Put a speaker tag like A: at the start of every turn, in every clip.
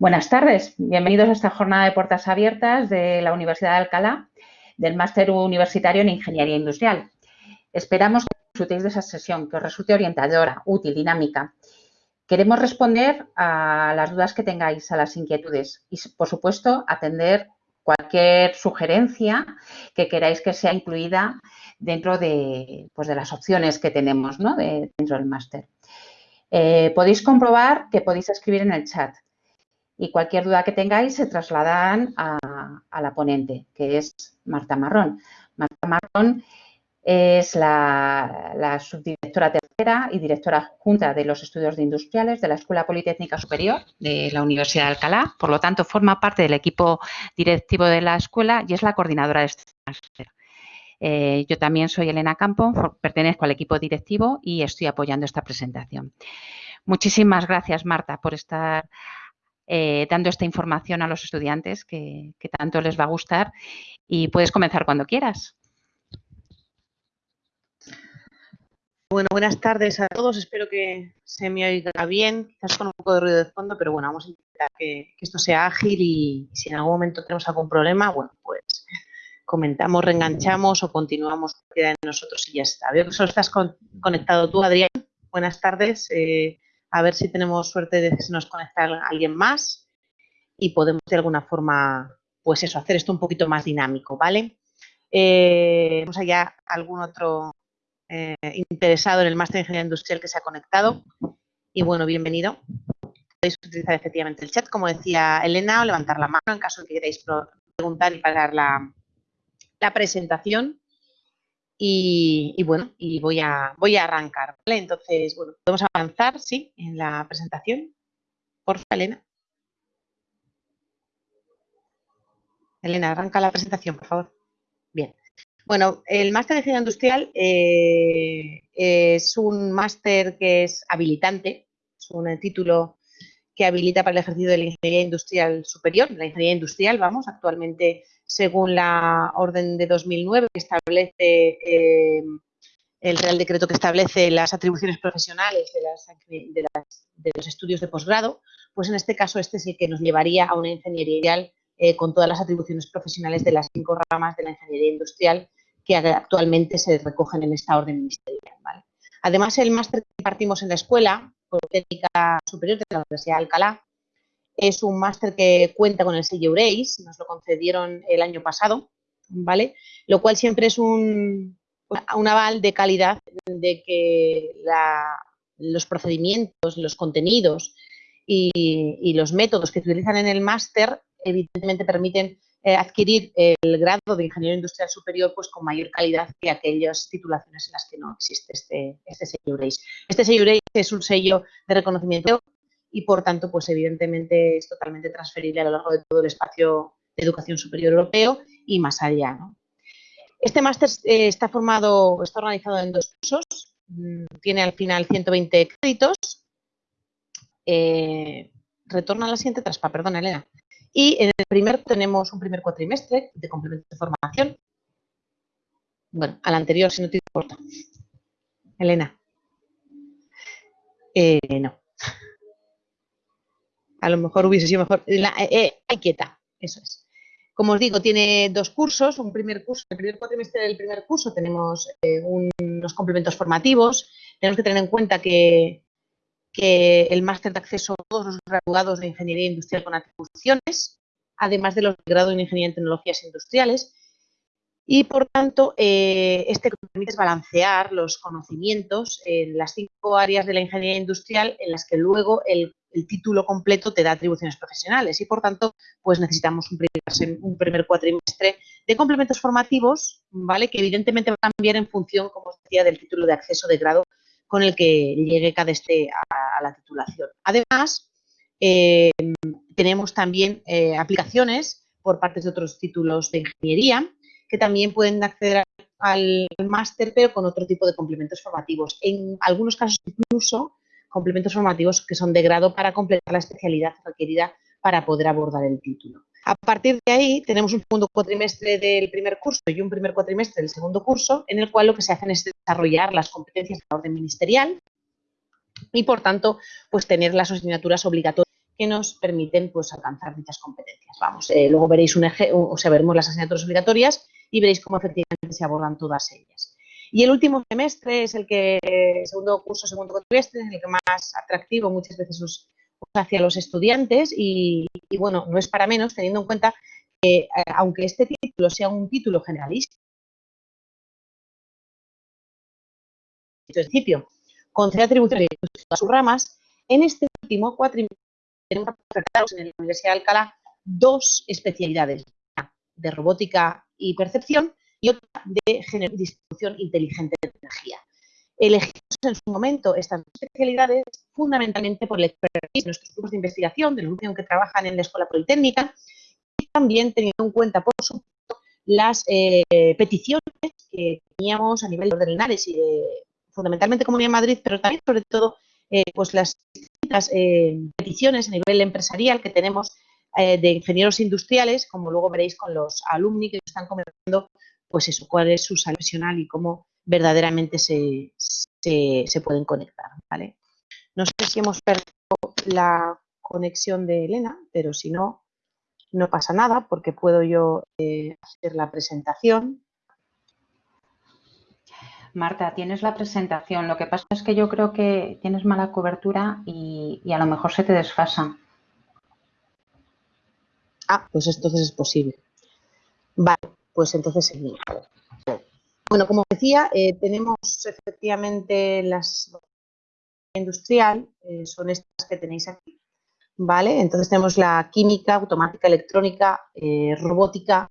A: Buenas tardes, bienvenidos a esta jornada de puertas abiertas de la Universidad de Alcalá del Máster Universitario en Ingeniería Industrial. Esperamos que disfrutéis de esa sesión, que os resulte orientadora, útil, dinámica. Queremos responder a las dudas que tengáis, a las inquietudes y, por supuesto, atender cualquier sugerencia que queráis que sea incluida dentro de, pues, de las opciones que tenemos dentro del máster. Eh, podéis comprobar que podéis escribir en el chat y cualquier duda que tengáis se trasladan a, la ponente, que es Marta Marrón. Marta Marrón es la, subdirectora tercera y directora junta de los estudios de industriales de la Escuela Politécnica Superior de la Universidad de Alcalá. Por lo tanto, forma parte del equipo directivo de la escuela y es la coordinadora de este máster. Eh, yo también soy Elena Campo, pertenezco al equipo directivo y estoy apoyando esta presentación. Muchísimas gracias, Marta, por estar eh, dando esta información a los estudiantes que, tanto les va a gustar y puedes comenzar cuando quieras.
B: Bueno, buenas tardes a todos. Espero que se me oiga bien, quizás con un poco de ruido de fondo, pero bueno, vamos a intentar que, esto sea ágil y si en algún momento tenemos algún problema, bueno, pues comentamos, reenganchamos o continuamos de nosotros y ya está. Veo que solo estás conectado tú, Adrián. Buenas tardes. Eh, a ver si tenemos suerte de que se nos conecta alguien más y podemos de alguna forma, pues eso, hacer esto un poquito más dinámico, ¿vale? Eh, vamos allá, algún otro eh, interesado en el máster de ingeniería industrial que se ha conectado. Y bueno, bienvenido. Podéis utilizar efectivamente el chat, como decía Elena, o levantar la mano en caso de que queráis preguntar y pagar la, la presentación. Y, bueno, y voy a, voy a arrancar, ¿vale? Entonces, bueno, podemos avanzar, ¿sí? En la presentación. Por favor, Elena. Elena, arranca la presentación, por favor. Bien. Bueno, el máster de ingeniería industrial eh, es un máster que es habilitante, es un título que habilita para el ejercicio de la ingeniería industrial superior, la ingeniería industrial, vamos, actualmente según la orden de 2009 que establece eh, el Real Decreto que establece las atribuciones profesionales de, los estudios de posgrado, pues en este caso este es el que nos llevaría a una ingeniería industrial eh, con todas las atribuciones profesionales de las cinco ramas de la ingeniería industrial que actualmente se recogen en esta orden ministerial. Además, el máster que impartimos en la Escuela Superior de la Universidad de Alcalá es un máster que cuenta con el sello EUREIS, nos lo concedieron el año pasado, ¿vale? Lo cual siempre es un, aval de calidad de que los procedimientos, los contenidos y, los métodos que se utilizan en el máster evidentemente permiten eh, adquirir el grado de ingeniero industrial superior pues con mayor calidad que aquellas titulaciones en las que no existe este, este sello EUREIS. Este sello EUREIS es un sello de reconocimiento y por tanto, pues evidentemente es totalmente transferible a lo largo de todo el espacio de educación superior europeo y más allá. Este máster eh, está formado, está organizado en dos cursos, mm, tiene al final 120 créditos. Eh, retorna a la siguiente traspa, perdón, Elena. Y en el primer tenemos un primer cuatrimestre de complemento de formación. Bueno, al anterior, si no te importa. Elena. Eh, no. A lo mejor hubiese sido mejor. La, eh, eh quieta, eso es. Como os digo, tiene dos cursos. Un primer curso, el primer cuatrimestre del primer curso tenemos eh, unos complementos formativos. Tenemos que tener en cuenta que, que el máster de acceso a todos los graduados de Ingeniería Industrial con atribuciones, además de los de grado en Ingeniería en Tecnologías Industriales, y por tanto, eh, este permite balancear los conocimientos en las cinco áreas de la ingeniería industrial en las que luego el, título completo te da atribuciones profesionales y por tanto, pues necesitamos un primer, un primer cuatrimestre de complementos formativos, ¿vale? Que evidentemente va a cambiar en función, como os decía, del título de acceso de grado con el que llegue cada este a, la titulación. Además, eh, tenemos también eh, aplicaciones por parte de otros títulos de ingeniería que también pueden acceder al, máster, pero con otro tipo de complementos formativos. En algunos casos incluso complementos formativos que son de grado para completar la especialidad requerida para poder abordar el título. A partir de ahí tenemos un segundo cuatrimestre del primer curso y un primer cuatrimestre del segundo curso, en el cual lo que se hacen es desarrollar las competencias de la orden ministerial y, por tanto, pues tener las asignaturas obligatorias que nos permiten pues, alcanzar dichas competencias. Vamos, eh, luego veréis un eje, o sea, veremos las asignaturas obligatorias y veréis cómo efectivamente se abordan todas ellas. Y el último semestre es el que, segundo curso, segundo cuatrimestre, es el que más atractivo muchas veces os, hacia los estudiantes y, bueno, no es para menos teniendo en cuenta que eh, aunque este título sea un título generalista, principio, concede atribuciones a sus ramas, en este último cuatrimestre tenemos en la Universidad de Alcalá dos especialidades, de robótica y percepción y otra de distribución inteligente de energía. Elegimos en su momento estas especialidades fundamentalmente por el expertise de nuestros grupos de investigación, de los grupos que trabajan en la Escuela Politécnica y también teniendo en cuenta, por supuesto, las eh, peticiones que teníamos a nivel de ordenales y de, fundamentalmente Comunidad de Madrid, pero también, sobre todo, eh, pues las distintas eh, peticiones a nivel empresarial que tenemos de ingenieros industriales, como luego veréis con los alumni que están comentando pues eso, cuál es su salud profesional y cómo verdaderamente se, pueden conectar, ¿vale? No sé si hemos perdido la conexión de Elena, pero si no, no pasa nada porque puedo yo eh, hacer la presentación.
A: Marta, tienes la presentación. Lo que pasa es que yo creo que tienes mala cobertura y, y a lo mejor se te desfasa.
B: Ah, pues entonces es posible. Vale, pues entonces seguimos. Bueno, como decía, eh, tenemos efectivamente las industrial, eh, son estas que tenéis aquí, ¿vale? Entonces tenemos la química, automática, electrónica, eh, robótica,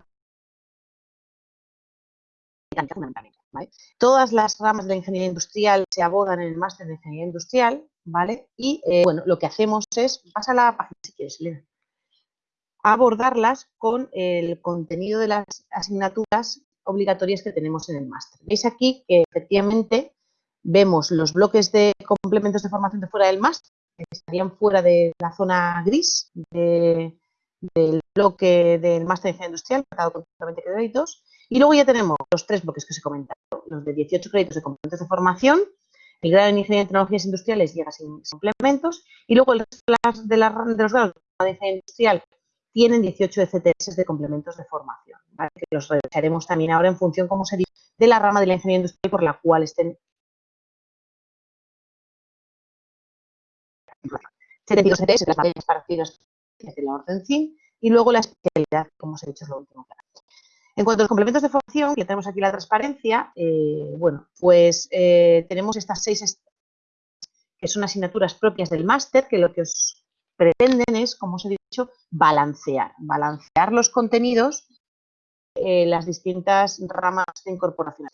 B: ¿vale? Todas las ramas de la ingeniería industrial se abordan en el máster de ingeniería industrial, ¿vale? Y, bueno, lo que hacemos es, pasa la página si quieres, Elena abordarlas con el contenido de las asignaturas obligatorias que tenemos en el máster. Veis aquí que efectivamente vemos los bloques de complementos de formación de fuera del máster, que estarían fuera de la zona gris del bloque del máster de ingeniería industrial, marcado con 20 créditos, y luego ya tenemos los tres bloques que os he comentado, los de 18 créditos de complementos de formación, el grado en Ingeniería de Tecnologías Industriales llega sin complementos, y luego el de, las, de, los grados de Ingeniería Industrial tienen 18 ECTS de complementos de formación, que los revisaremos también ahora en función, como se dice, de la rama de la ingeniería industrial por la cual estén 72 ECTS, las materias partidas de la orden CIN, y luego la especialidad, como os he dicho, es lo último. En cuanto a los complementos de formación, ya tenemos aquí la transparencia, eh, bueno, pues eh, tenemos estas seis que son asignaturas propias del máster, que lo que os pretenden es, como os he dicho, balancear, balancear los contenidos en las distintas ramas de incorporación.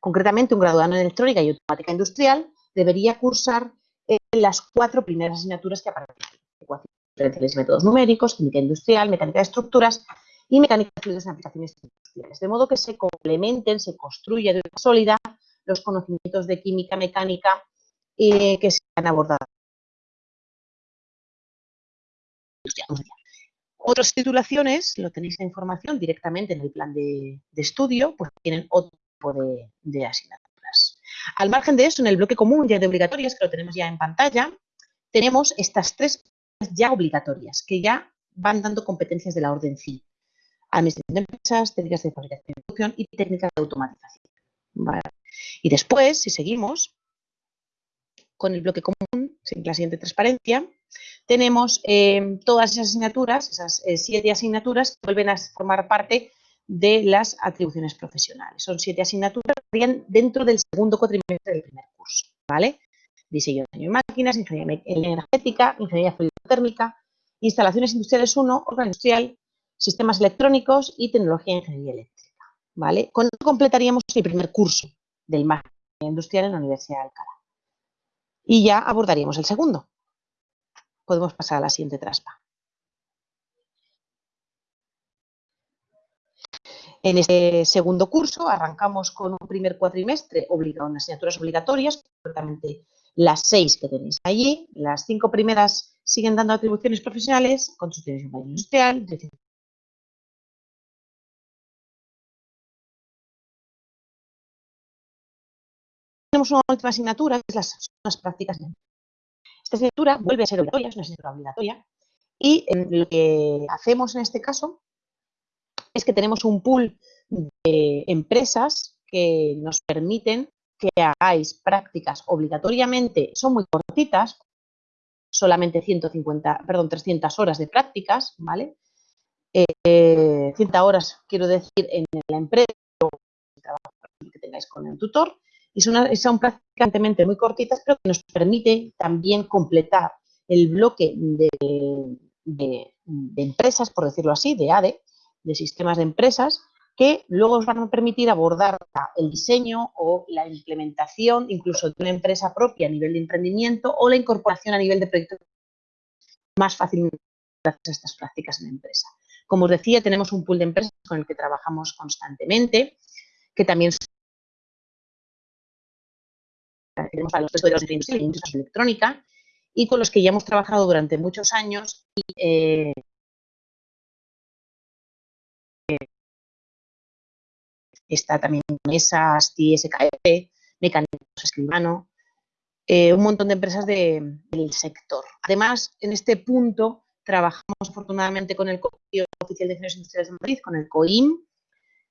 B: Concretamente, un graduado en electrónica y automática industrial debería cursar eh, las cuatro primeras asignaturas que aparecen aquí. Métodos numéricos, química industrial, mecánica de estructuras y mecánica de fluidos en aplicaciones industriales. De modo que se complementen, se construya de una sólida los conocimientos de química mecánica eh, que se han abordado otras titulaciones, lo tenéis la información directamente en el plan de, estudio, pues tienen otro tipo de, asignaturas. Al margen de eso, en el bloque común ya de obligatorias, que lo tenemos ya en pantalla, tenemos estas tres ya obligatorias, que ya van dando competencias de la orden CI. Administración de empresas, técnicas de fabricación y producción y técnicas de automatización. Y después, si seguimos con el bloque común, la siguiente transparencia, tenemos eh, todas esas asignaturas, esas eh, siete asignaturas que vuelven a formar parte de las atribuciones profesionales. Son siete asignaturas que dentro del segundo cuatrimestre del primer curso, ¿vale? Diseño de máquinas, ingeniería energética, ingeniería térmica, instalaciones industriales 1, órgano industrial, sistemas electrónicos y tecnología de ingeniería eléctrica, ¿vale? Con esto completaríamos el primer curso del máster industrial en la Universidad de Alcalá. Y ya abordaríamos el segundo, podemos pasar a la siguiente traspa. En este segundo curso arrancamos con un primer cuatrimestre obligado en asignaturas obligatorias, concretamente las seis que tenéis allí. Las cinco primeras siguen dando atribuciones profesionales, construcción industrial, tenemos una última asignatura, que es las, prácticas esta vuelve a ser obligatoria, es una asignatura obligatoria, Y lo que hacemos en este caso es que tenemos un pool de empresas que nos permiten que hagáis prácticas obligatoriamente, son muy cortitas, solamente 150, perdón, 300 horas de prácticas, ¿vale? Eh, 100 horas, quiero decir, en la empresa el trabajo que tengáis con el tutor, y son, prácticamente muy cortitas, pero que nos permite también completar el bloque de, de, empresas, por decirlo así, de ADE, de sistemas de empresas, que luego os van a permitir abordar el diseño o la implementación incluso de una empresa propia a nivel de emprendimiento o la incorporación a nivel de proyecto más fácilmente gracias a estas prácticas en la empresa. Como os decía, tenemos un pool de empresas con el que trabajamos constantemente, que también tenemos a los estudios de industria y electrónica, y con los que ya hemos trabajado durante muchos años y, eh, está también mesas, TSKF, Mecánicos Escribano, eh, un montón de empresas del sector. Además, en este punto trabajamos afortunadamente con el Colegio Oficial de Ingenieros Industriales de Madrid, con el COIM,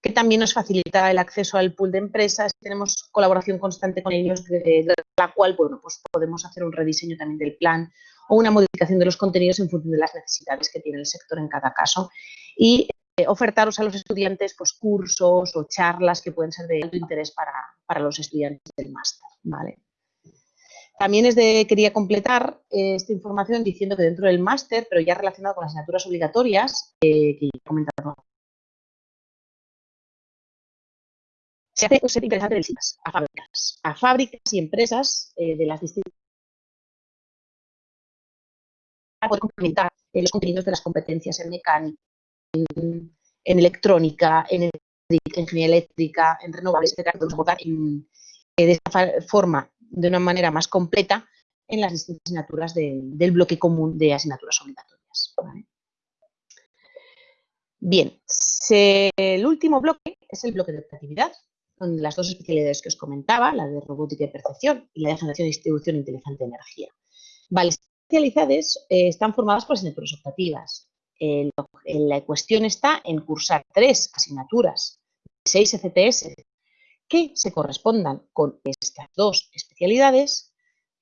B: que también nos facilita el acceso al pool de empresas. Tenemos colaboración constante con ellos, de, la cual bueno, pues podemos hacer un rediseño también del plan o una modificación de los contenidos en función de las necesidades que tiene el sector en cada caso. Y eh, ofertaros a los estudiantes pues, cursos o charlas que pueden ser de alto interés para, para los estudiantes del máster. ¿vale? También es quería completar eh, esta información diciendo que dentro del máster, pero ya relacionado con las asignaturas obligatorias, eh, que he comentado a fábricas, a fábricas y empresas eh, de las distintas para poder complementar eh, los contenidos de las competencias en mecánica, en, electrónica, en, ingeniería eléctrica, en renovables, etcétera, eh, de esta forma, de una manera más completa, en las distintas asignaturas del bloque común de asignaturas obligatorias. Bien, el último bloque es el bloque de operatividad, las dos especialidades que os comentaba, la de robótica y percepción y la de generación y distribución inteligente de energía. Vale, especialidades eh, están formadas por asignaturas optativas. la cuestión está en cursar tres asignaturas, seis ECTS, que se correspondan con estas dos especialidades,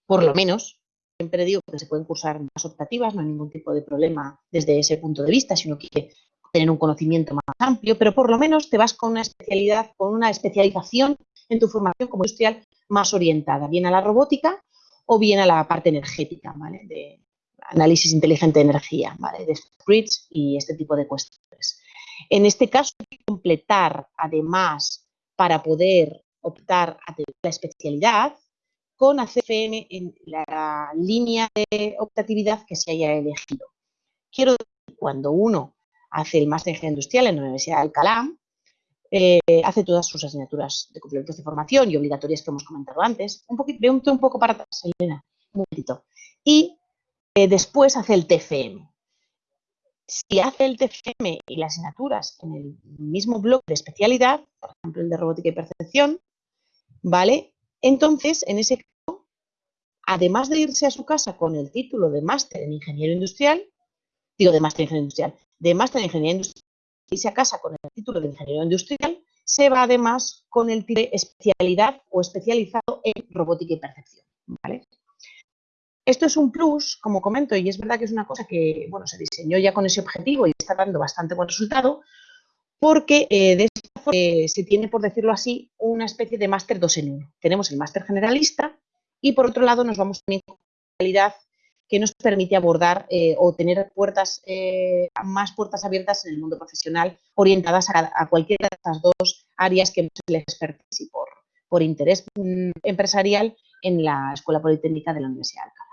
B: por lo menos, siempre digo que se pueden cursar más optativas, no hay ningún tipo de problema desde ese punto de vista, sino que tener un conocimiento más amplio, pero por lo menos te vas con una especialidad, con una especialización en tu formación como industrial más orientada, bien a la robótica o bien a la parte energética, ¿vale? De análisis inteligente de energía, ¿vale? De grids y este tipo de cuestiones. En este caso, hay que completar, además, para poder optar a la especialidad, con ACFM en la línea de optatividad que se haya elegido. Quiero decir, cuando uno hace el máster en ingeniería industrial en la Universidad de Alcalá, eh, hace todas sus asignaturas de complementos de formación y obligatorias que hemos comentado antes. Un poquito, un, un poco para atrás, Elena, un momentito. Y eh, después hace el TFM. Si hace el TFM y las asignaturas en el mismo bloque de especialidad, por ejemplo el de robótica y percepción, ¿vale? Entonces, en ese caso, además de irse a su casa con el título de máster en ingeniero industrial, digo de máster en ingeniería industrial, de máster en ingeniería industrial y se casa con el título de ingeniero industrial, se va además con el título de especialidad o especializado en robótica y percepción. Esto es un plus, como comento, y es verdad que es una cosa que bueno, se diseñó ya con ese objetivo y está dando bastante buen resultado, porque eh, de esta forma eh, se tiene, por decirlo así, una especie de máster 2 en 1. Tenemos el máster generalista y por otro lado nos vamos también con especialidad que nos permite abordar eh, o tener puertas, eh, más puertas abiertas en el mundo profesional orientadas a, cualquiera de estas dos áreas que elegido y por, por interés mm, empresarial en la Escuela Politécnica de la Universidad de Alcalá.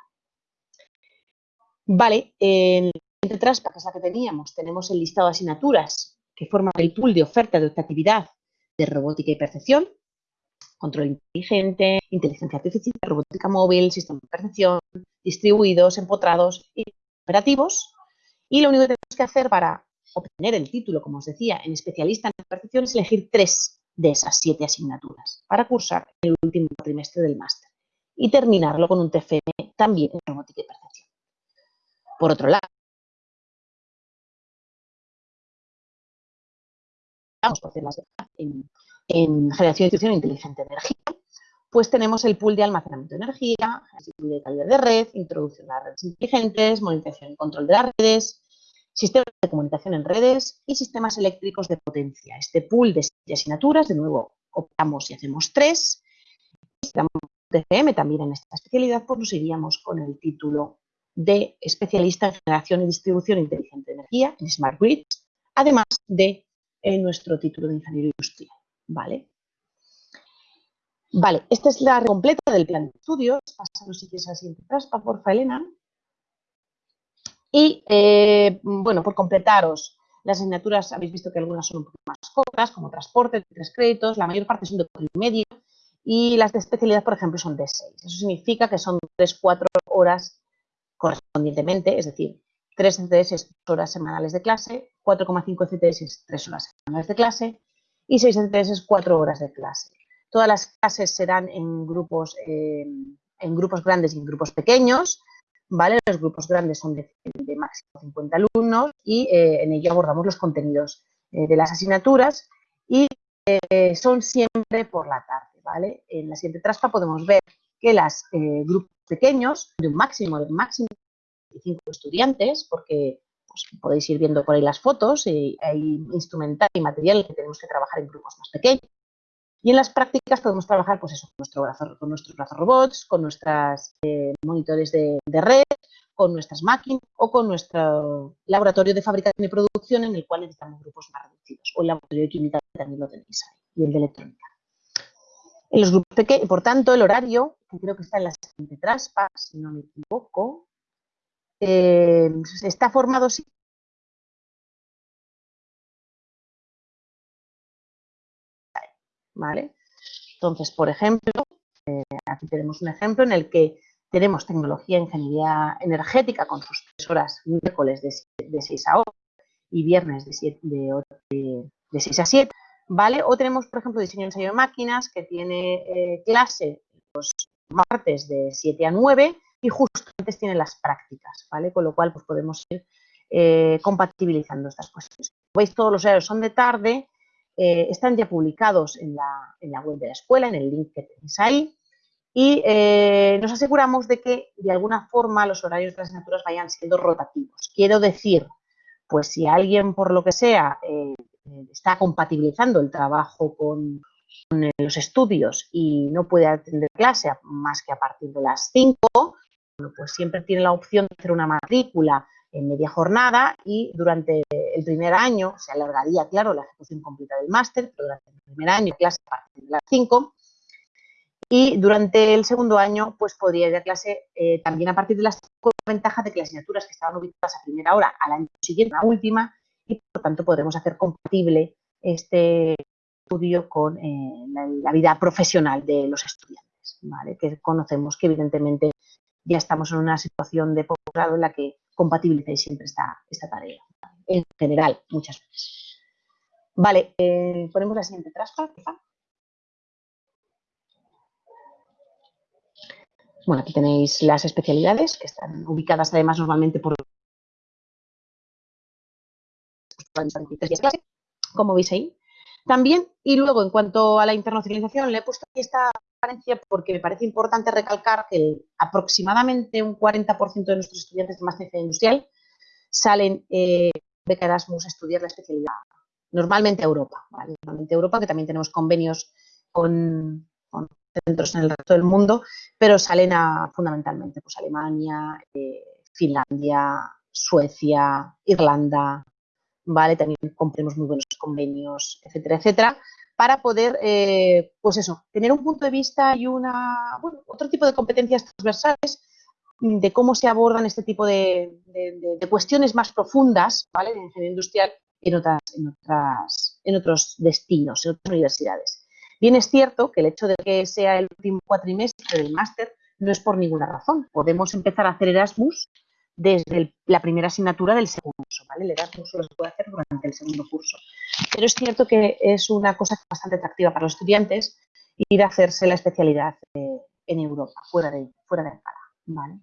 B: Vale, en la que es la que teníamos, tenemos el listado de asignaturas que forman el pool de oferta de optatividad de robótica y percepción, control inteligente, inteligencia artificial, robótica móvil, sistema de percepción, distribuidos, empotrados y operativos. Y lo único que tenemos que hacer para obtener el título, como os decía, en especialista en percepción es elegir tres de esas siete asignaturas para cursar el último trimestre del máster y terminarlo con un TFM también en robótica y percepción. Por otro lado, vamos a hacer en en generación de distribución inteligente de energía, pues tenemos el pool de almacenamiento de energía, el de calidad de red, introducción de las redes inteligentes, monitorización y control de las redes, sistemas de comunicación en redes y sistemas eléctricos de potencia. Este pool de asignaturas, de nuevo, optamos y hacemos tres. Si TCM también en esta especialidad, pues nos iríamos con el título de especialista en generación y distribución inteligente de energía, en Smart Grids, además de eh, nuestro título de ingeniero industrial. ¿Vale? Vale, esta es la completa del plan de estudios. Pasamos si quieres a la siguiente traspa, porfa, Elena. Y, eh, bueno, por completaros, las asignaturas, habéis visto que algunas son un poco más cortas, como transporte, tres créditos, la mayor parte son de cuatro y medio, y las de especialidad, por ejemplo, son de seis. Eso significa que son tres, cuatro horas correspondientemente, es decir, tres CTS horas semanales de clase, 4,5 CTS es tres horas semanales de clase, y seis CTS es cuatro horas de clase. Todas las clases serán en grupos, eh, en grupos grandes y en grupos pequeños, ¿vale? Los grupos grandes son de, máximo 50 alumnos y eh, en ello abordamos los contenidos eh, de las asignaturas y son siempre por la tarde, ¿vale? En la siguiente traspa podemos ver que los grupos pequeños, de un máximo de máximo 25 estudiantes, porque pues, podéis ir viendo por ahí las fotos, y hay instrumental y material que tenemos que trabajar en grupos más pequeños, y en las prácticas podemos trabajar pues eso, con, nuestro brazo, con nuestros brazos robots, con nuestros eh, monitores de, red, con nuestras máquinas o con nuestro laboratorio de fabricación y producción en el cual necesitamos grupos más reducidos. O el laboratorio de química también lo tenéis ahí, y el de electrónica. En los grupos pequeños, por tanto, el horario, que creo que está en la siguiente traspa, si no me equivoco, eh, está formado ¿vale? Entonces, por ejemplo, eh, aquí tenemos un ejemplo en el que tenemos tecnología e ingeniería energética con sus tres horas miércoles de, 6 a 8 y viernes de, de, 6 a 7, ¿vale? O tenemos, por ejemplo, diseño ensayo de máquinas que tiene eh, clase los martes de 7 a 9 y justo antes tiene las prácticas, ¿vale? Con lo cual, pues podemos ir eh, compatibilizando estas cuestiones. Veis, todos los horarios son de tarde eh, están ya publicados en la, web de la escuela, en el link que tenéis ahí, y eh, nos aseguramos de que de alguna forma los horarios de las asignaturas vayan siendo rotativos. Quiero decir, pues si alguien por lo que sea está compatibilizando el trabajo con, los estudios y no puede atender clase más que a partir de las 5, pues siempre tiene la opción de hacer una matrícula en media jornada y durante el primer año se alargaría, claro, la ejecución completa del máster, pero durante el primer año clase a partir de las 5 y durante el segundo año pues podría ir a clase eh, también a partir de las 5 ventajas de que las asignaturas que estaban ubicadas a primera hora al año siguiente, la última, y por tanto podremos hacer compatible este estudio con eh, la, vida profesional de los estudiantes, ¿vale? que conocemos que evidentemente ya estamos en una situación de posgrado en la que compatibilicéis siempre esta, esta tarea. En general, muchas veces. Vale, eh, ponemos la siguiente traspa, Bueno, aquí tenéis las especialidades que están ubicadas además normalmente por como veis ahí. También, y luego en cuanto a la internacionalización, le he puesto aquí esta porque me parece importante recalcar que aproximadamente un 40% de nuestros estudiantes de máster industrial salen eh, Erasmus a estudiar la especialidad, normalmente a Europa, normalmente Europa, que también tenemos convenios con, centros en el resto del mundo, pero salen a fundamentalmente pues Alemania, eh, Finlandia, Suecia, Irlanda, ¿vale? También compremos muy buenos convenios, etcétera, etcétera, para poder, eh, pues eso, tener un punto de vista y una, bueno, otro tipo de competencias transversales de cómo se abordan este tipo de, cuestiones más profundas, ¿vale? De ingeniería industrial en, otras, en, otras, en otros destinos, en otras universidades. Bien es cierto que el hecho de que sea el último cuatrimestre del máster no es por ninguna razón. Podemos empezar a hacer Erasmus desde la primera asignatura del segundo curso, ¿vale? El Erasmus solo se puede hacer durante el segundo curso. Pero es cierto que es una cosa bastante atractiva para los estudiantes ir a hacerse la especialidad eh, en Europa, fuera de, fuera de ¿vale?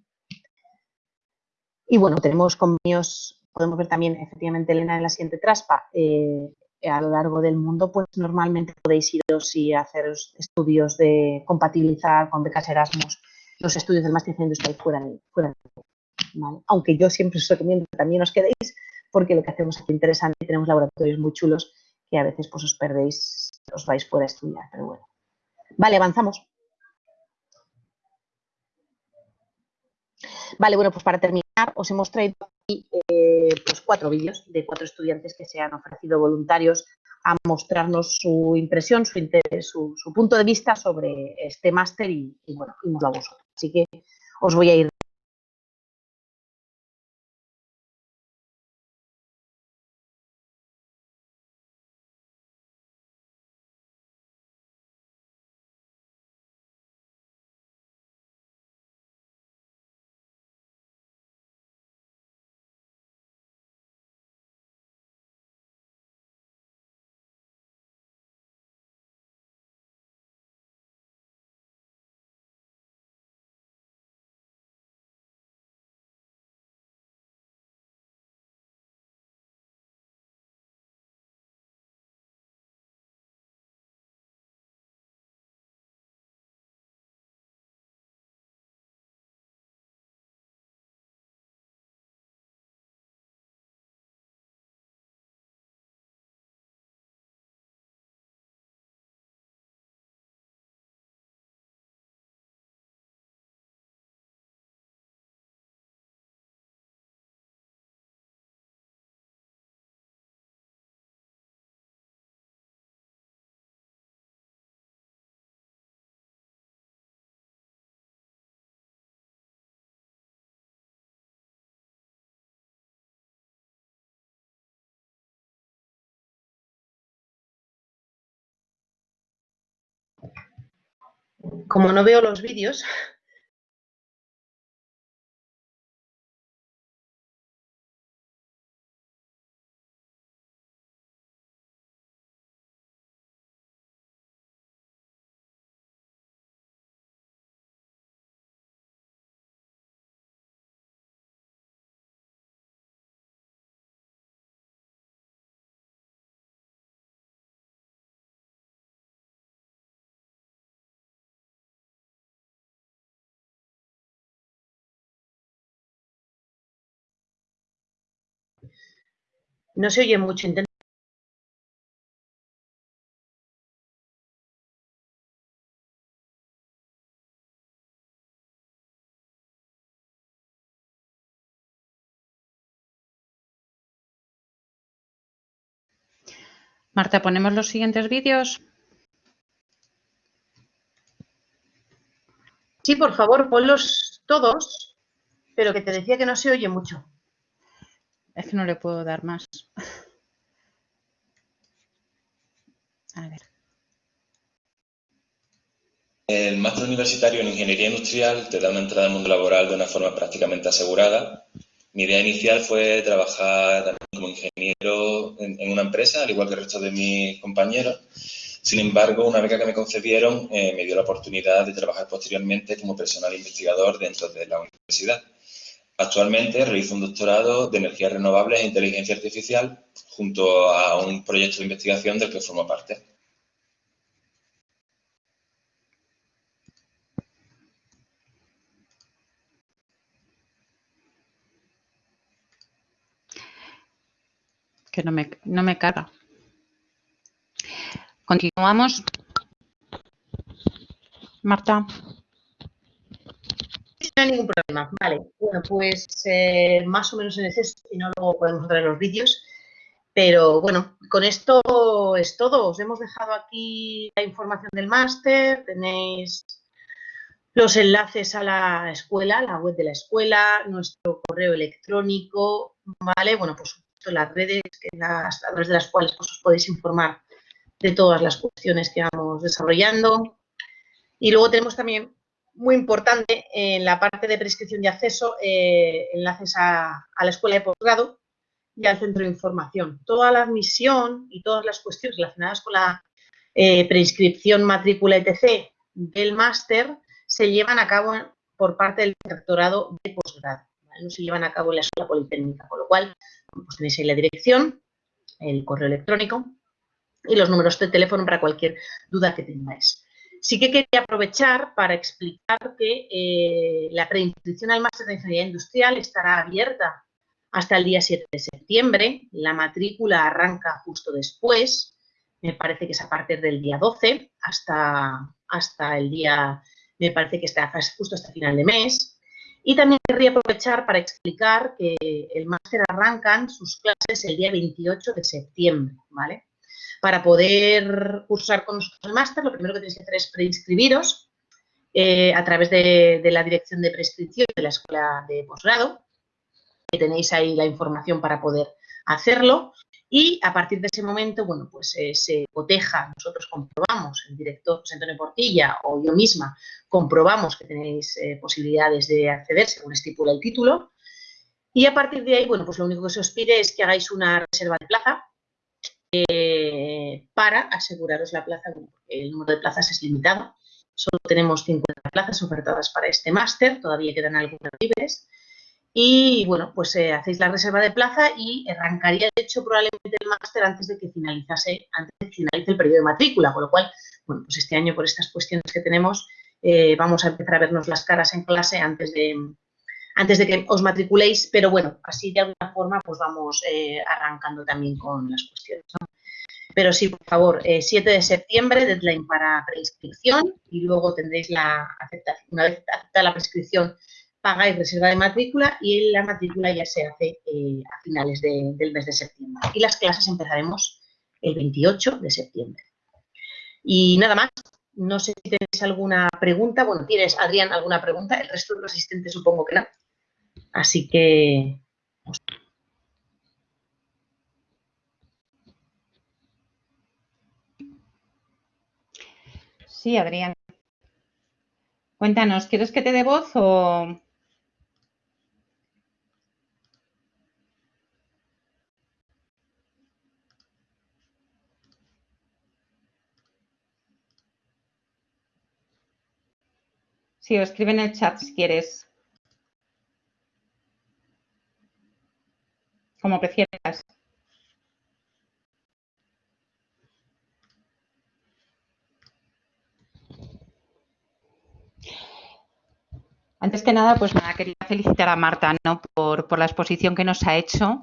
B: Y bueno, tenemos convenios, podemos ver también efectivamente, Elena, en la siguiente traspa, eh, a lo largo del mundo, pues normalmente podéis iros y hacer estudios de compatibilizar con becas Erasmus los estudios del máster industrial fuera de, fuera Aunque yo siempre os recomiendo que también os quedéis, porque lo que hacemos aquí interesante, tenemos laboratorios muy chulos que a veces pues os perdéis, os vais fuera a estudiar, pero bueno. Vale, avanzamos. Vale, bueno, pues para terminar os hemos traído aquí eh, pues cuatro vídeos de cuatro estudiantes que se han ofrecido voluntarios a mostrarnos su impresión, su, interés, su, punto de vista sobre este máster y, bueno, y a vosotros. Así que os voy a ir Como no veo los vídeos, No se oye mucho. Intenta
A: Marta, ¿ponemos los siguientes vídeos?
B: Sí, por favor, ponlos todos, pero que te decía que no se oye mucho.
A: Es que no le puedo dar más. A ver.
C: El máster universitario en Ingeniería Industrial te da una entrada al mundo laboral de una forma prácticamente asegurada. Mi idea inicial fue trabajar como ingeniero en, una empresa, al igual que el resto de mis compañeros. Sin embargo, una beca que me concedieron eh, me dio la oportunidad de trabajar posteriormente como personal investigador dentro de la universidad. Actualmente realizo un doctorado de energías renovables e inteligencia artificial junto a un proyecto de investigación del que formo parte.
A: Que no me, no me. Continuamos. Marta
B: no hay ningún problema. Vale, bueno, pues eh, más o menos en ese, si no luego podemos traer los vídeos. Pero bueno, con esto es todo. Os hemos dejado aquí la información del máster, tenéis los enlaces a la escuela, la web de la escuela, nuestro correo electrónico, ¿vale? Bueno, pues las redes las, a través de las cuales pues, os podéis informar de todas las cuestiones que vamos desarrollando. Y luego tenemos también muy importante en la parte de prescripción de acceso, eh, enlaces a, la escuela de posgrado y al centro de información. Toda la admisión y todas las cuestiones relacionadas con la eh, prescripción, matrícula, etc. del máster se llevan a cabo por parte del rectorado de posgrado. No se llevan a cabo en la escuela politécnica, con lo cual pues tenéis ahí la dirección, el correo electrónico y los números de teléfono para cualquier duda que tengáis. Sí que quería aprovechar para explicar que eh, la preinscripción al máster de Ingeniería Industrial estará abierta hasta el día 7 de septiembre. La matrícula arranca justo después, me parece que es a partir del día 12 hasta, hasta el día, me parece que está justo hasta final de mes. Y también querría aprovechar para explicar que el máster arrancan sus clases el día 28 de septiembre, ¿vale? Para poder cursar con nosotros el máster, lo primero que tenéis que hacer es preinscribiros eh, a través de, la dirección de prescripción de la escuela de posgrado, que tenéis ahí la información para poder hacerlo. Y a partir de ese momento, bueno, pues eh, se coteja, nosotros comprobamos, el director José Antonio Portilla o yo misma, comprobamos que tenéis eh, posibilidades de acceder según estipula el título. Y a partir de ahí, bueno, pues lo único que se os pide es que hagáis una reserva de plaza eh, para aseguraros la plaza, el número de plazas es limitado. Solo tenemos 50 plazas ofertadas para este máster, todavía quedan algunas libres. Y bueno, pues eh, hacéis la reserva de plaza y arrancaría, de hecho, probablemente el máster antes de que finalizase, antes de que finalice el periodo de matrícula, con lo cual, bueno, pues este año por estas cuestiones que tenemos, eh, vamos a empezar a vernos las caras en clase antes de, antes de que os matriculéis, pero bueno, así de alguna forma pues vamos eh, arrancando también con las cuestiones. Pero sí, por favor, 7 eh, de septiembre, deadline para preinscripción y luego tendréis la aceptación. Una vez aceptada la prescripción, pagáis reserva de matrícula y la matrícula ya se hace eh, a finales del mes de septiembre. Y las clases empezaremos el 28 de septiembre. Y nada más, no sé si tenéis alguna pregunta. Bueno, ¿tienes, Adrián, alguna pregunta? El resto de los asistentes supongo que no. Así que...
A: Sí, Adrián. Cuéntanos, ¿quieres que te dé voz o...? Sí, o escribe en el chat si quieres. Como prefieras. Antes que nada, pues nada, quería felicitar a Marta ¿no? por, por la exposición que nos ha hecho.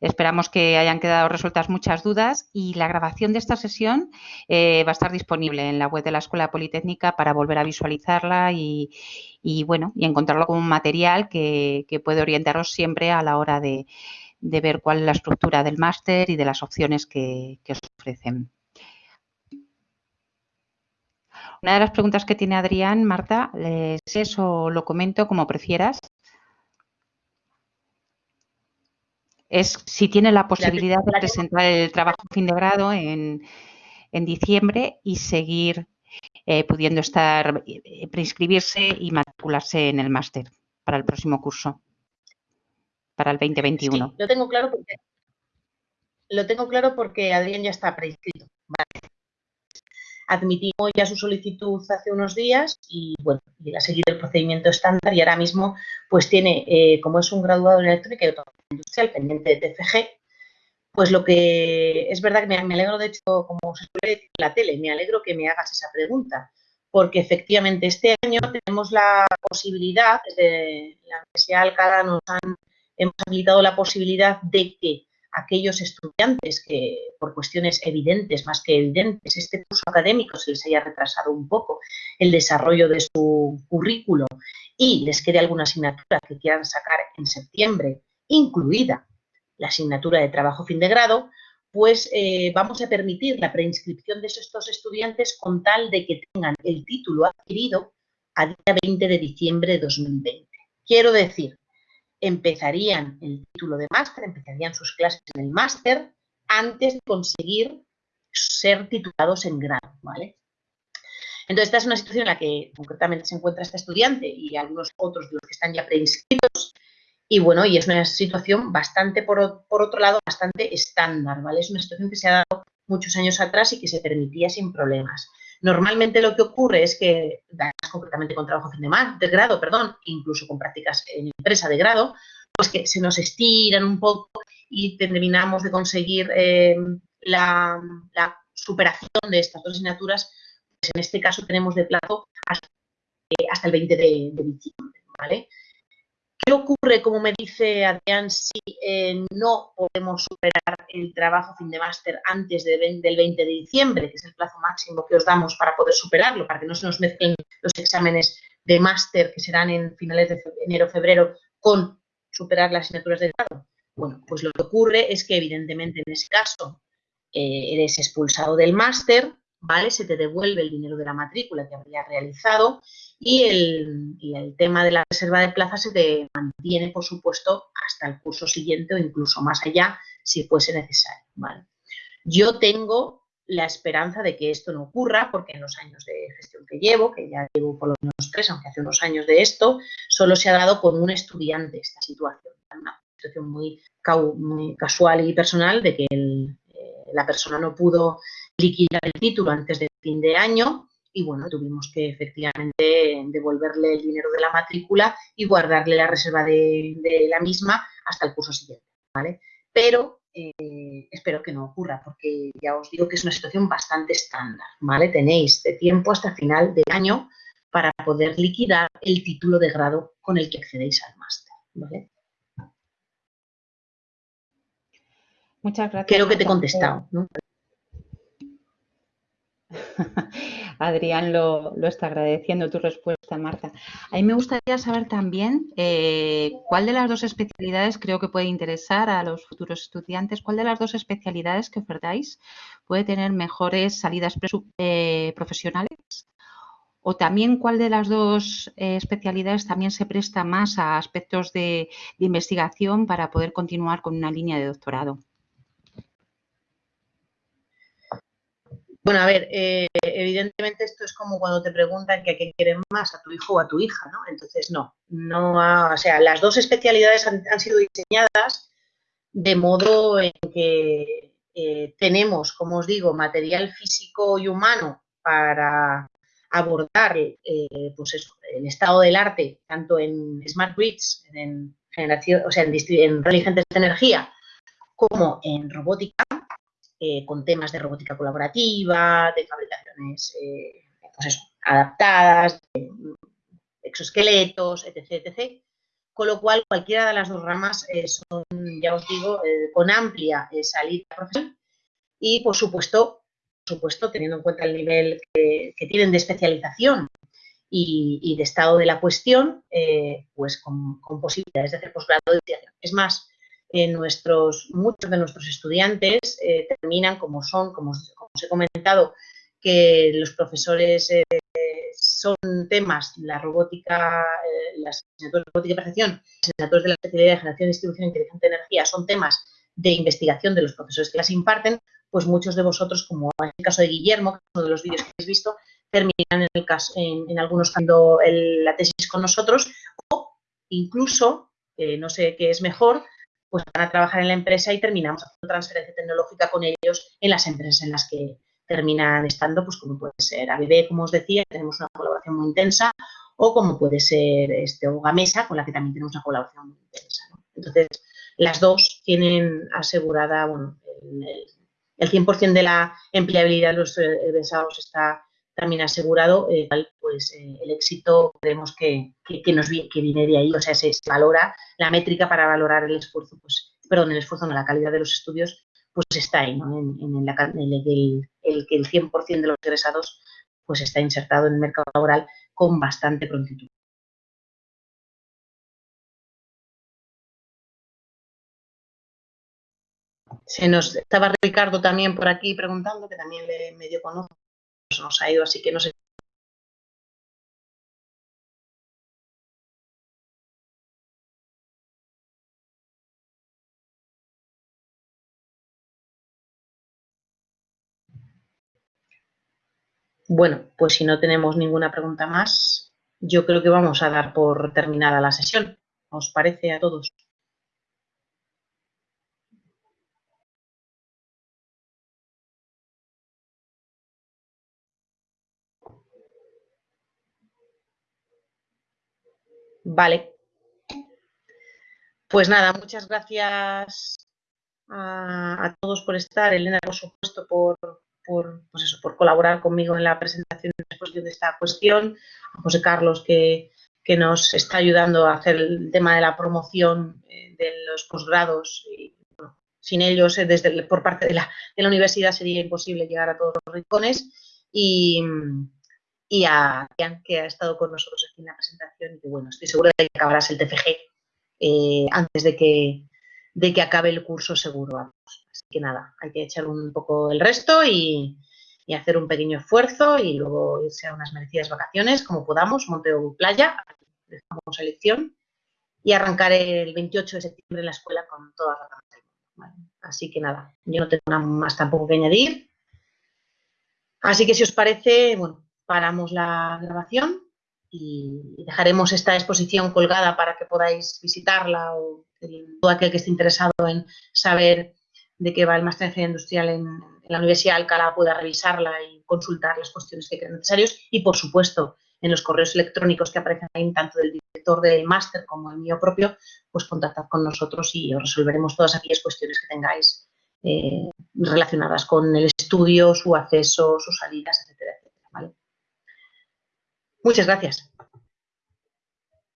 A: Esperamos que hayan quedado resueltas muchas dudas y la grabación de esta sesión eh, va a estar disponible en la web de la Escuela Politécnica para volver a visualizarla y, bueno, y encontrarlo como un material que, que puede orientaros siempre a la hora de, de ver cuál es la estructura del máster y de las opciones que, os ofrecen. Una de las preguntas que tiene Adrián, Marta, es eso, lo comento como prefieras. Es si tiene la posibilidad de presentar el trabajo fin de grado en, diciembre y seguir eh, pudiendo estar, eh, preinscribirse y matricularse en el máster para el próximo curso para el 2021.
B: lo tengo claro porque lo tengo claro porque Adrián ya está preinscrito. Admitimos ya su solicitud hace unos días y bueno, y a seguir el procedimiento estándar y ahora mismo pues tiene, eh, como es un graduado en electrónica y autonomía industrial pendiente de TFG, pues lo que es verdad que me, alegro, de hecho, como se suele decir en la tele, me alegro que me hagas esa pregunta, porque efectivamente este año tenemos la posibilidad, desde la Universidad de Alcalá nos han hemos habilitado la posibilidad de que aquellos estudiantes que por cuestiones evidentes, más que evidentes, este curso académico se les haya retrasado un poco el desarrollo de su currículo y les quede alguna asignatura que quieran sacar en septiembre, incluida la asignatura de trabajo fin de grado, pues eh, vamos a permitir la preinscripción de estos estudiantes con tal de que tengan el título adquirido a día 20 de diciembre de 2020. Quiero decir empezarían el título de máster, empezarían sus clases en el máster antes de conseguir ser titulados en grado. Entonces, esta es una situación en la que concretamente se encuentra este estudiante y algunos otros de los que están ya preinscritos. Y bueno, y es una situación bastante, por, por otro lado, bastante estándar, ¿vale? Es una situación que se ha dado muchos años atrás y que se permitía sin problemas. Normalmente lo que ocurre es que, concretamente con trabajo fin de, grado, perdón, incluso con prácticas en empresa de grado, pues que se nos estiran un poco y terminamos de conseguir eh, la, superación de estas dos asignaturas, pues en este caso tenemos de plazo hasta, eh, el 20 de, de diciembre, ¿vale? ¿Qué ocurre, como me dice Adrián, si eh, no podemos superar el trabajo fin de máster antes del 20 de diciembre, que es el plazo máximo que os damos para poder superarlo, para que no se nos mezclen los exámenes de máster que serán en finales de enero-febrero con superar las asignaturas de grado? Bueno, pues lo que ocurre es que evidentemente en ese caso eh, eres expulsado del máster, ¿vale? Se te devuelve el dinero de la matrícula que habrías realizado y el, tema de la reserva de plazas se te mantiene, por supuesto, hasta el curso siguiente o incluso más allá, si fuese necesario. Yo tengo la esperanza de que esto no ocurra, porque en los años de gestión que llevo, que ya llevo por lo menos tres, aunque hace unos años de esto, solo se ha dado con un estudiante esta situación. Una situación muy, casual y personal de que eh, la persona no pudo liquidar el título antes del fin de año y bueno, tuvimos que efectivamente devolverle el dinero de la matrícula y guardarle la reserva de, la misma hasta el curso siguiente, ¿vale? Pero eh, espero que no ocurra porque ya os digo que es una situación bastante estándar, ¿vale? Tenéis de tiempo hasta final de año para poder liquidar el título de grado con el que accedéis al máster, ¿vale?
A: Muchas gracias.
B: Creo que te he contestado, ¿no?
A: Adrián lo, está agradeciendo tu respuesta, Marta. A mí me gustaría saber también eh, cuál de las dos especialidades creo que puede interesar a los futuros estudiantes, cuál de las dos especialidades que ofertáis puede tener mejores salidas eh, profesionales o también cuál de las dos eh, especialidades también se presta más a aspectos de investigación para poder continuar con una línea de doctorado.
B: Bueno, a ver, eh, evidentemente esto es como cuando te preguntan que a quién quieren más, a tu hijo o a tu hija, ¿no? Entonces, no, no o sea, las dos especialidades han, sido diseñadas de modo en que eh, tenemos, como os digo, material físico y humano para abordar eh, pues el estado del arte, tanto en smart grids, en generación, o sea, en, en inteligentes de energía, como en robótica, eh, con temas de robótica colaborativa, de fabricaciones eh, pues adaptadas, exoesqueletos, etc, etc. Con lo cual, cualquiera de las dos ramas eh, son, ya os digo, con amplia salida profesional y, por supuesto, por supuesto, teniendo en cuenta el nivel que, tienen de especialización y, de estado de la cuestión, pues con, posibilidades de hacer posgrado de investigación. Es más, nuestros, muchos de nuestros estudiantes eh, terminan como son, como, os he comentado, que los profesores eh, son temas, la robótica, eh, las asignaturas de robótica y percepción, las asignaturas de la especialidad de generación, distribución e inteligencia de energía son temas de investigación de los profesores que las imparten, pues muchos de vosotros, como en el caso de Guillermo, que es uno de los vídeos que habéis visto, terminan en, el caso, en, algunos casos la tesis con nosotros o incluso, no sé qué es mejor, pues van a trabajar en la empresa y terminamos haciendo transferencia tecnológica con ellos en las empresas en las que terminan estando, pues como puede ser ABB, como os decía, tenemos una colaboración muy intensa, o como puede ser este, Gamesa, con la que también tenemos una colaboración muy intensa. Entonces, las dos tienen asegurada, bueno, el, 100% de la empleabilidad de los egresados está también asegurado, eh, pues eh, el éxito creemos que, que, nos que viene de ahí, o sea, se, valora la métrica para valorar el esfuerzo, pues, perdón, el esfuerzo, no, la calidad de los estudios, pues está ahí, ¿no? En, el, que el 100% de los egresados pues está insertado en el mercado laboral con bastante prontitud. Se nos estaba Ricardo también por aquí preguntando, que también le medio conozco nos ha ido, así que no sé. Bueno, pues si no tenemos ninguna pregunta más, yo creo que vamos a dar por terminada la sesión. ¿Os parece a todos? Vale. Pues nada, muchas gracias a, todos por estar, Elena, por supuesto, por, por, pues eso, por colaborar conmigo en la presentación de esta cuestión, a José Carlos que, que nos está ayudando a hacer el tema de la promoción eh, de los posgrados. Y, sin ellos, eh, desde por parte de la, de la, universidad, sería imposible llegar a todos los rincones. Y, y a Ian, que ha estado con nosotros aquí en la presentación. Y bueno, estoy segura de que acabarás el TFG eh, antes de que, de que acabe el curso seguro. Vamos. Así que nada, hay que echar un poco el resto y, y hacer un pequeño esfuerzo y luego irse a unas merecidas vacaciones, como podamos, Monteo Playa, dejamos elección, y arrancar el 28 de septiembre en la escuela con todas las ganas Así que nada, yo no tengo nada más tampoco que añadir. Así que si os parece, bueno, paramos la grabación y dejaremos esta exposición colgada para que podáis visitarla o todo aquel que esté interesado en saber de qué va el máster en ingeniería industrial en, la Universidad de Alcalá pueda revisarla y consultar las cuestiones que crean necesarios y, por supuesto, en los correos electrónicos que aparecen ahí, tanto del director del máster como el mío propio, pues contactad con nosotros y os resolveremos todas aquellas cuestiones que tengáis eh, relacionadas con el estudio, su acceso, sus salidas, etcétera. Muchas gracias.